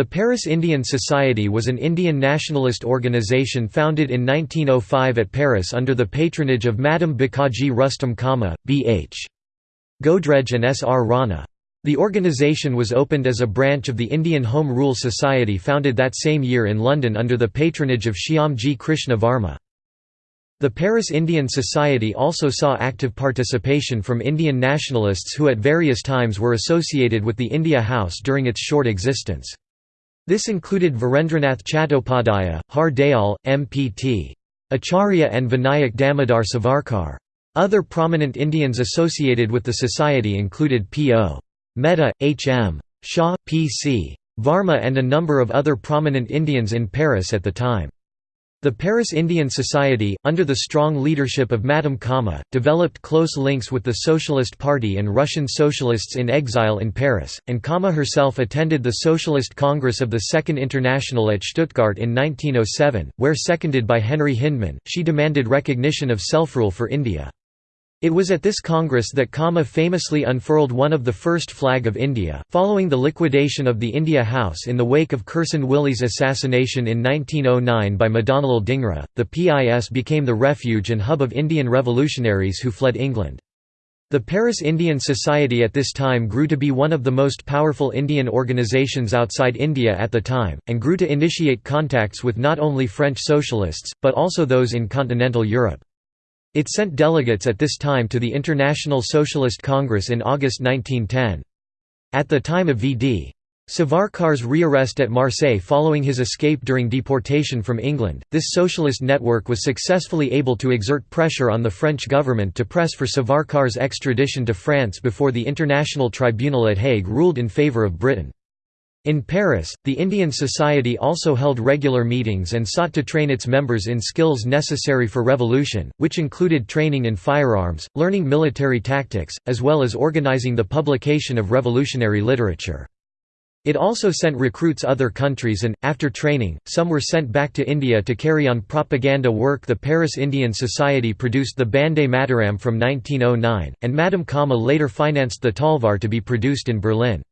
The Paris Indian Society was an Indian nationalist organization founded in 1905 at Paris under the patronage of Madame Bhikaiji Rustom Cama, B.H. Godrej and S. R. Rana. The organization was opened as a branch of the Indian Home Rule Society founded that same year in London under the patronage of Shyamji Krishna Varma. The Paris Indian Society also saw active participation from Indian nationalists who at various times were associated with the India House during its short existence. This included Virendranath Chattopadhyaya, Har Dayal, M.P.T. Acharya and Vinayak Damodar Savarkar. Other prominent Indians associated with the society included P.O. Mehta, H.M. Shah, P.C. Varma and a number of other prominent Indians in Paris at the time. The Paris Indian Society, under the strong leadership of Madame Cama, developed close links with the Socialist Party and Russian socialists in exile in Paris, and Cama herself attended the Socialist Congress of the Second International at Stuttgart in 1907, where seconded by Henry Hyndman, she demanded recognition of self-rule for India. It was at this Congress that Cama famously unfurled one of the first flag of India. Following the liquidation of the India House in the wake of Curzon Wyllie's assassination in 1909 by Madanlal Dhingra, the PIS became the refuge and hub of Indian revolutionaries who fled England. The Paris Indian Society at this time grew to be one of the most powerful Indian organizations outside India at the time, and grew to initiate contacts with not only French socialists, but also those in continental Europe. It sent delegates at this time to the International Socialist Congress in August 1910. At the time of V.D. Savarkar's rearrest at Marseille following his escape during deportation from England, this socialist network was successfully able to exert pressure on the French government to press for Savarkar's extradition to France before the International Tribunal at Hague ruled in favour of Britain. In Paris, the Indian Society also held regular meetings and sought to train its members in skills necessary for revolution, which included training in firearms, learning military tactics, as well as organizing the publication of revolutionary literature. It also sent recruits other countries and, after training, some were sent back to India to carry on propaganda work The Paris Indian Society produced the Bande Mataram from 1909, and Madame Cama later financed the Talvar to be produced in Berlin.